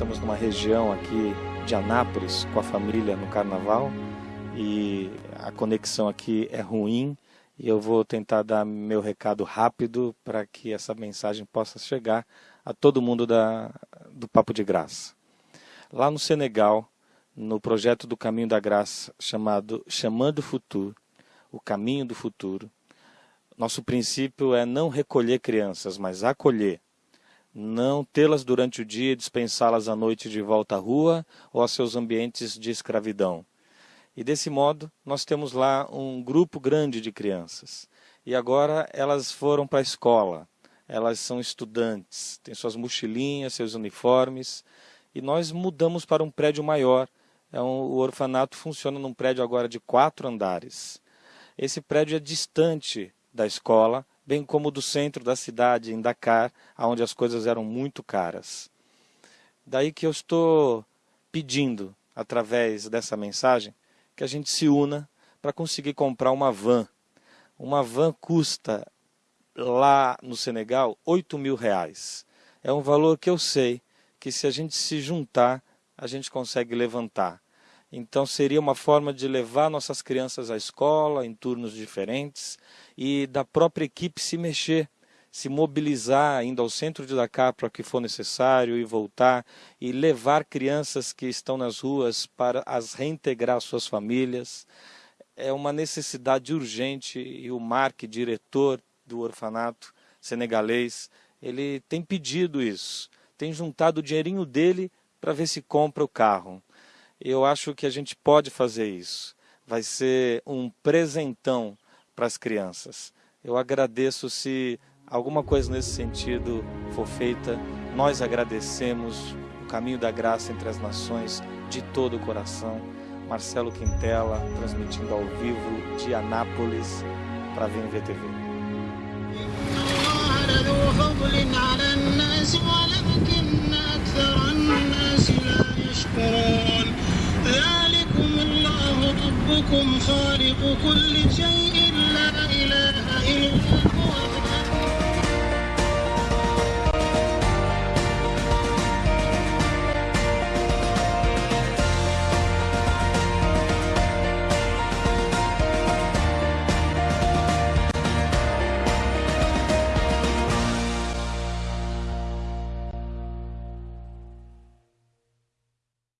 estamos numa região aqui de Anápolis com a família no carnaval e a conexão aqui é ruim e eu vou tentar dar meu recado rápido para que essa mensagem possa chegar a todo mundo da, do Papo de Graça. Lá no Senegal, no projeto do Caminho da Graça chamado Chamando o Futuro, o Caminho do Futuro, nosso princípio é não recolher crianças, mas acolher. Não tê-las durante o dia e dispensá-las à noite de volta à rua ou a seus ambientes de escravidão. E desse modo, nós temos lá um grupo grande de crianças. E agora elas foram para a escola, elas são estudantes, têm suas mochilinhas, seus uniformes, e nós mudamos para um prédio maior. É um, o orfanato funciona num prédio agora de quatro andares. Esse prédio é distante da escola, bem como do centro da cidade, em Dakar, onde as coisas eram muito caras. Daí que eu estou pedindo, através dessa mensagem, que a gente se una para conseguir comprar uma van. Uma van custa lá no Senegal 8 mil reais. É um valor que eu sei que se a gente se juntar, a gente consegue levantar. Então seria uma forma de levar nossas crianças à escola em turnos diferentes e da própria equipe se mexer, se mobilizar indo ao centro de Dakar para que for necessário e voltar e levar crianças que estão nas ruas para as reintegrar às suas famílias. É uma necessidade urgente e o Mark, diretor do orfanato senegalês, ele tem pedido isso, tem juntado o dinheirinho dele para ver se compra o carro eu acho que a gente pode fazer isso. Vai ser um presentão para as crianças. Eu agradeço se alguma coisa nesse sentido for feita. Nós agradecemos o caminho da graça entre as nações de todo o coração. Marcelo Quintela, transmitindo ao vivo de Anápolis para a VNVTV. ربكم خالق كل شيء.